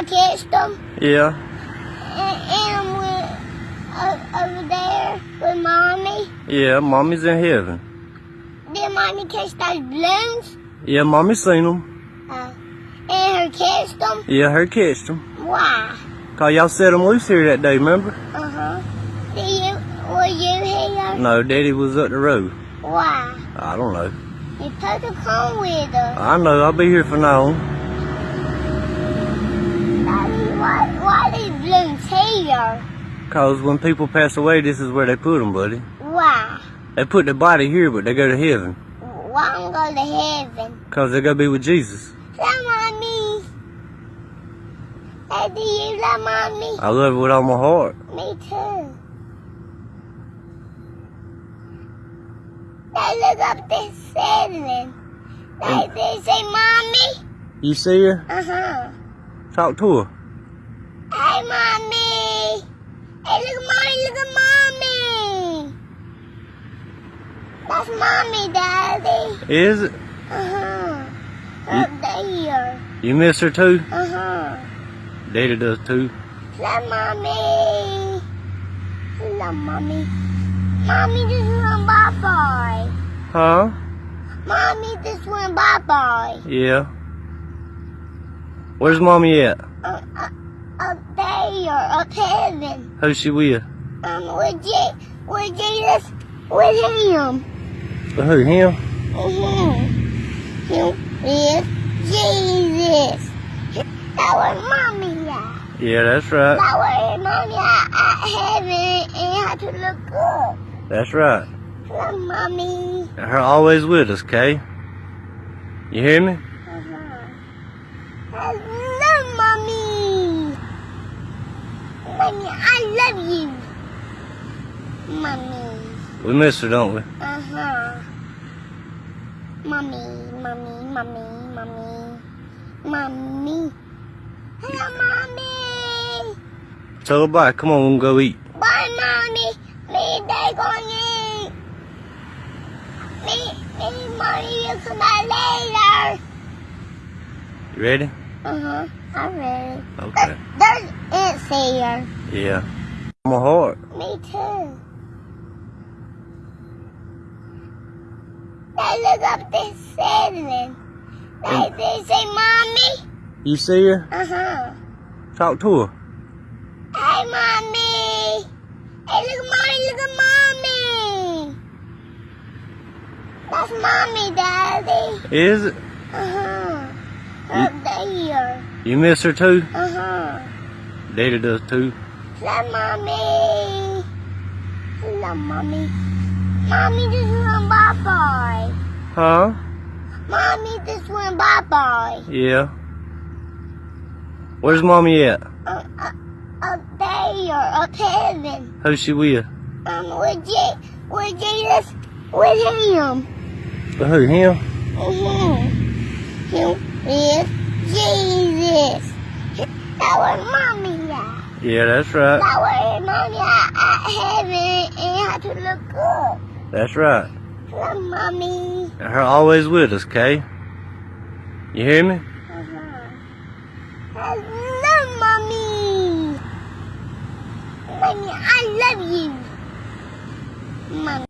I catched them. Yeah. And, and I'm with, uh, over there with mommy. Yeah, mommy's in heaven. Did mommy catch those balloons? Yeah, mommy seen them. Uh, and her catched them? Yeah, her catched them. Why? Cause y'all set them loose here that day, remember? Uh-huh. Did you, were you here? No, daddy was up the road. Why? I don't know. You supposed to come with us. I know, I'll be here for now on. Daddy, why, why these balloons here? Cause when people pass away, this is where they put them, buddy. Why? They put the body here, but they go to heaven. Why I'm going to heaven? Cause they gotta be with Jesus. Love mommy. Hey, do you love mommy? I love her with all my heart. Me too. They look up this ceiling. They, they say, Mommy? You see her? Uh-huh. Talk to her. Hey, Mommy. Hey, look at Mommy, look at Mommy. That's Mommy, Daddy. Is it? Uh-huh. Up there. You miss her too? Uh-huh. Daddy does too. Love Mommy. Love Mommy. Mommy just went bye-bye. Huh? Mommy just went bye-bye. Yeah. Where's mommy at? Uh, uh, up there, up heaven. Who's she with? Um, with, Je- with Jesus, with him. Who, him? Mm-hmm. Him with Jesus. That was mommy at. Yeah, that's right. That was mommy at, at heaven and had to look up. That's right. Love mommy. Her always with us, Kay. You hear me? Uh-huh. I love mommy. Mommy, I love you. Mommy. We miss her, don't we? Uh-huh. Mommy, mommy, mommy, mommy. Mommy. Hello, mommy. Tell her bye. Come on, we'll go eat. Bye, mommy. Me and dad going eat. Me, me mommy will come back later. You ready? Uh-huh. I'm ready. Okay. There's ants here. Yeah. My heart. Me too. They look up this ceiling. And- they say, Mommy? You see her? Uh-huh. Talk to her. Hey, Mommy. Hey, look at Mommy, look at Mommy. That's Mommy, Daddy. Is it? Uh-huh. Up there. You miss her too? Uh-huh. Daddy does too. Love Mommy. Love Mommy. Mommy just went bye-bye. Huh? Mommy just went bye-bye. Yeah. Where's mommy at? Uh, uh, up there, up heaven. Who's she with? Um, with, Je- with Jesus, with him. With Who, him? Mm-hmm. Him with Jesus. That was mommy at. Yeah, that's right. That was mommy at, at heaven and had to look up. That's right. Love mommy. Her always with us, Kay. You hear me? Uh-huh. I love mommy. Mommy, I love you. Mommy.